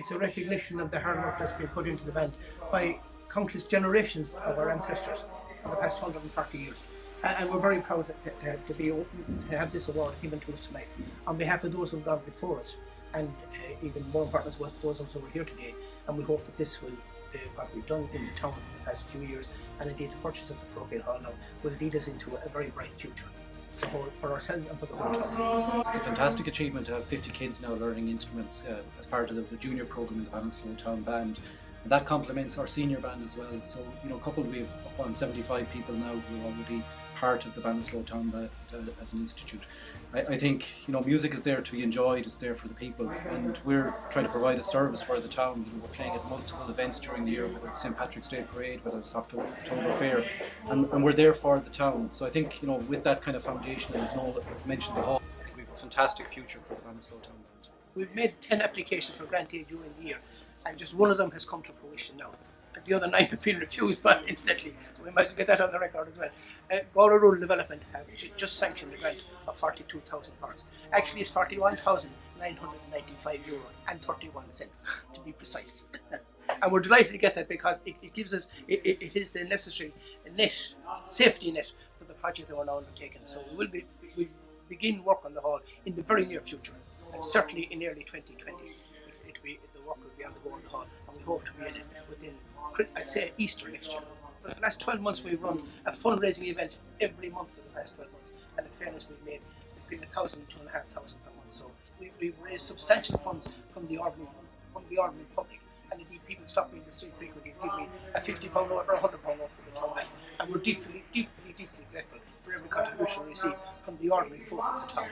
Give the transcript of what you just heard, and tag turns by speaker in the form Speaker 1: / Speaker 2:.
Speaker 1: It's a recognition of the hard work that's been put into the band by countless generations of our ancestors for the past 140 years. And we're very proud to, to, be to have this award given to us tonight on behalf of those who've gone before us, and uh, even more important well, those of us who are here today. And we hope that this will, uh, what we've done in the town for the past few years, and indeed the purchase of the parochial hall now, will lead us into a very bright future for, for ourselves and for the whole town.
Speaker 2: It's a fantastic achievement to have 50 kids now learning instruments uh, as part of the, the junior program in the Ballinasloe Town Band. And that complements our senior band as well. So, you know, coupled we've up on 75 people now who already part of the Ballinasloe Town uh, as an institute. I, I, think, you know, music is there to be enjoyed, it's there for the people, and we're trying to provide a service for the town. You know, we're playing at multiple events during the year, whether it's St. Patrick's Day Parade, whether it's October, October Fair, and, and, we're there for the town. So I think, you know, with that kind of foundation, as Noel mentioned the hall, I think we have a fantastic future for the Ballinasloe Town Band.
Speaker 1: We've made 10 applications for grant aid during the year and just one of them has come to fruition now. The other nine have been refused, but incidentally, so we might as well get that on the record as well. Uh, Galway Rural Development have just sanctioned a grant of 42,000 for. Actually, it's 41,995 euro and 31 cents to be precise. and we're delighted to get that because it, it gives us, it, it, it is the necessary net, safety net for the project that we're now undertaking. So we will be, we begin work on the hall in the very near future, and certainly in early 2020 the work will be on the Golden Hall and we hope to be in it within, I'd say, Easter next year. For the last 12 months we've run a fundraising event every month for the past 12 months and in fairness we've made between a thousand and two and a half thousand per month. So we, we've raised substantial funds from the ordinary, from the ordinary public and indeed people stop me in the street frequently and give me a 50 pound note or a 100 pound note for the town and we're deeply, deeply, deeply grateful for every contribution we receive from the ordinary folk of the town.